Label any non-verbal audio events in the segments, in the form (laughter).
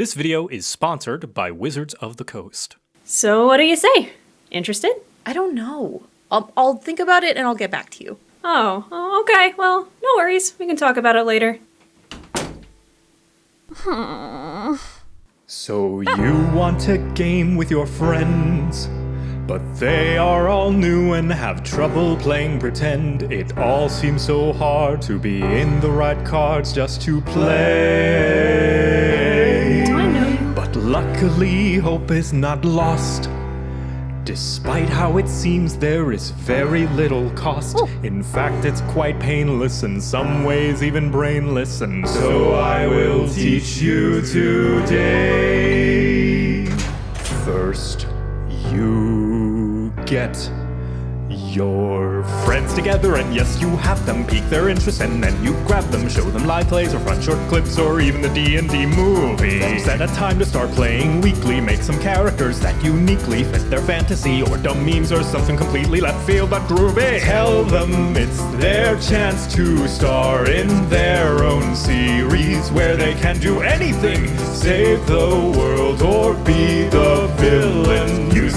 This video is sponsored by Wizards of the Coast. So, what do you say? Interested? I don't know. I'll, I'll think about it and I'll get back to you. Oh, oh, okay. Well, no worries. We can talk about it later. So you want a game with your friends, but they are all new and have trouble playing pretend. It all seems so hard to be in the right cards just to play. Luckily, hope is not lost. Despite how it seems, there is very little cost. In fact, it's quite painless, in some ways, even brainless. And so I will teach you today. First, you get your friends together, and yes, you have them pique their interest, and then you grab them, show them live plays, or front short clips, or even the D&D movie. Set a time to start playing weekly, make some characters that uniquely fit their fantasy, or dumb memes, or something completely left field but groovy. Tell them it's their chance to star in their own series, where they can do anything, save the world, or be the villain.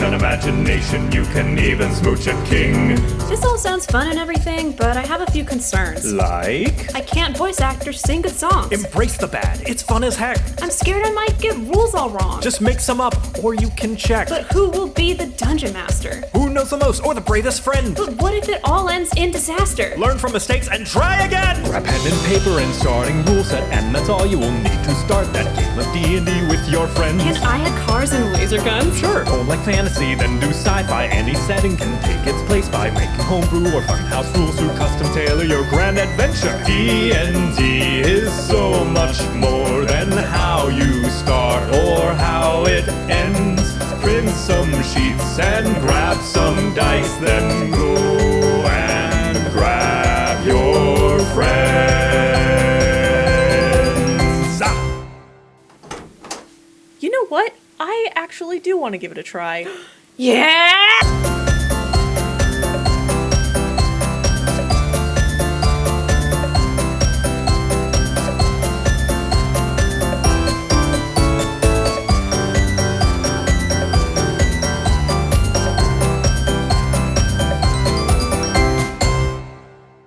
Use an imagination, you can even smooch a king. This all sounds fun and everything, but I have a few concerns. Like? I can't voice actors sing good songs. Embrace the bad. It's fun as heck. I'm scared I might get rules all wrong. Just make some up, or you can check. But who will be the dungeon master? Who knows the most, or the bravest friend? But what if it all ends in disaster? Learn from mistakes and try again! Grab pen and paper and starting rule set, and that's all you will need to start that game of D&D with your friends. Can I have cars and laser guns? Sure, tone like fantasy, then do sci-fi. Any setting can take its place by making homebrew or funhouse rules to custom tailor your grand adventure. D&D is so much more than how you start or how it ends. Print some sheets and grab some dice, then go and grab your friends. Ah! You know what? I actually do want to give it a try. (gasps) Yeah!